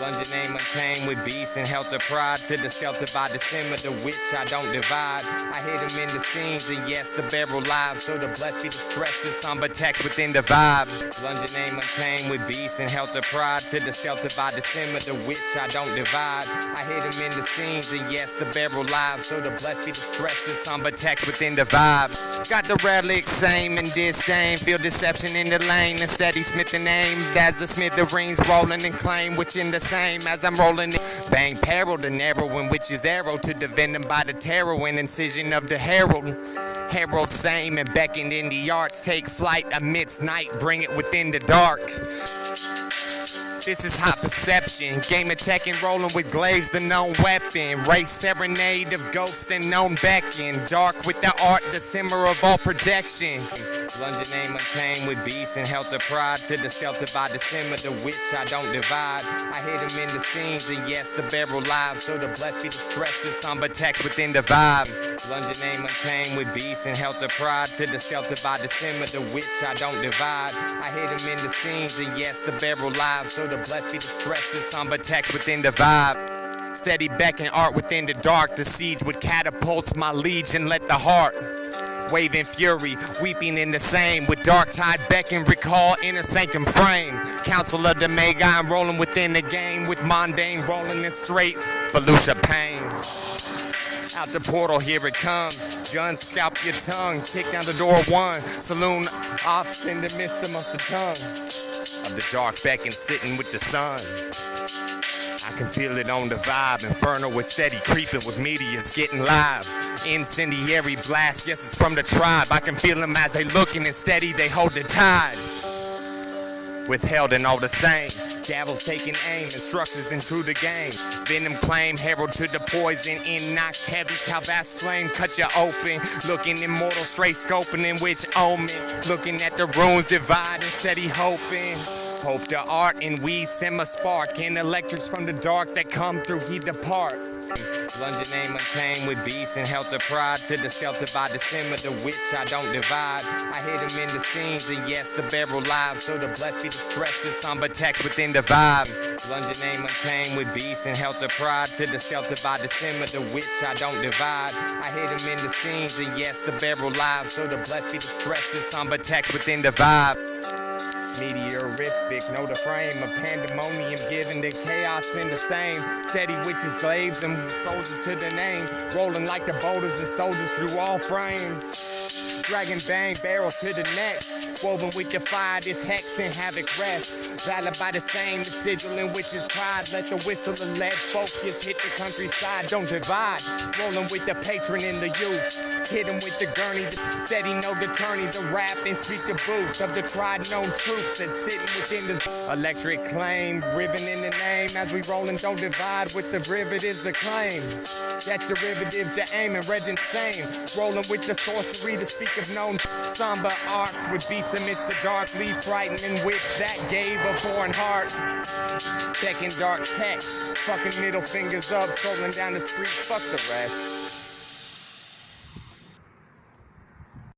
London name untamed with beasts and helter pride to the shelter by December, the witch I don't divide. I hit him in the scenes and yes, the barrel live. So the blessed be the stress, the somber text within the vibe. London name untamed with beasts and helter pride to the shelter by December, the witch I don't divide. I hit him in the scenes and yes, the barrel live. So the blessed be the stress, the somber text within the vibe. Got the relic, same and disdain. Feel deception in the lane. And steady smith the aim. As the smith the rings rolling and claim which in the same as I'm rolling it. Bang peril the narrow in which is arrow to defend them by the tarot and incision of the herald. Herald same and beckoned in the arts. Take flight amidst night, bring it within the dark. This is hot perception. Game attack and rolling with glaives, the known weapon. Race serenade of ghosts and known beckon. Dark with the art, the simmer of all projection. London name untamed with beast and helter pride. To the shelter by December, the which I don't divide. I hit him in the scenes, and yes, the barrel live. So the blessed be the stress, the somber text within the vibe. London name untamed with beast and helter pride. To the shelter by December, the which I don't divide. I hit him in the scenes, and yes, the barrel live. So the blessed be the stress, the somber text within the vibe. Steady becking art within the dark. The siege with catapults, my legion, let the heart. Waving fury, weeping in the same. With dark tide beckon, recall inner sanctum frame. Council of the Magi, I'm rolling within the game. With mundane rolling in straight. Felucia Pain. Out the portal, here it comes. Gun scalp your tongue. Kick down the door one. Saloon off in the midst of the tongue. Of the dark back and sitting with the sun. I can feel it on the vibe. Inferno with steady creeping with medias getting live. Incendiary blast, yes, it's from the tribe. I can feel them as they looking and steady, they hold the tide. Withheld and all the same. Gavels taking aim, instructors into the game. Venom claim, herald to the poison. In knock heavy, Calvas flame, cut you open. Looking immortal, straight scoping in which omen. Looking at the runes, divide and steady hoping. Hope the art and we semi spark. And electrics from the dark that come through, he depart. London name untamed with beasts and helter pride to the shelter by December, the which I don't divide. I hit him in the scenes and yes, the barrel live. So the blessed be the stress, the somber text within the vibe. London name untamed with beasts and helter pride to the shelter by December, the which I don't divide. I hit him in the scenes and yes, the barrel live. So the blessed be the stress, the somber text within the vibe. Meteorific, know the frame of pandemonium, giving the chaos in the same. Steady witches, glaives, and soldiers to the name. Rolling like the boulders and soldiers through all frames. Dragon bang, barrel to the neck. Woven with the fire, this hex and havoc rest. Valid by the same, the sigil in which is pride. Let the whistle of lead focus hit the countryside, don't divide. Rolling with the patron in the youth. Hit him with the gurney, the steady no attorney, the rap and speak the booth of the tried known truths that's sitting within the electric claim. Ribbon in the name as we rolling, don't divide with the derivatives of claim. That's derivatives to aim and red insane. Rolling with the sorcery to speak of known somber art with beasts amidst the dark, frightening which that gave a foreign heart. Checking dark text, fucking middle fingers up, scrolling down the street, fuck the rest.